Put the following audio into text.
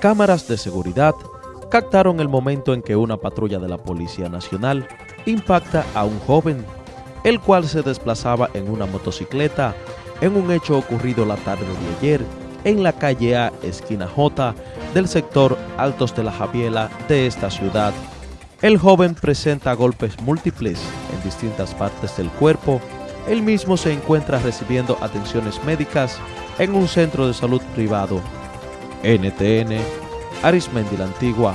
Cámaras de seguridad captaron el momento en que una patrulla de la Policía Nacional impacta a un joven, el cual se desplazaba en una motocicleta en un hecho ocurrido la tarde de ayer en la calle A, esquina J, del sector Altos de la Javiela de esta ciudad. El joven presenta golpes múltiples en distintas partes del cuerpo. Él mismo se encuentra recibiendo atenciones médicas en un centro de salud privado. NTN, Arismendi la Antigua,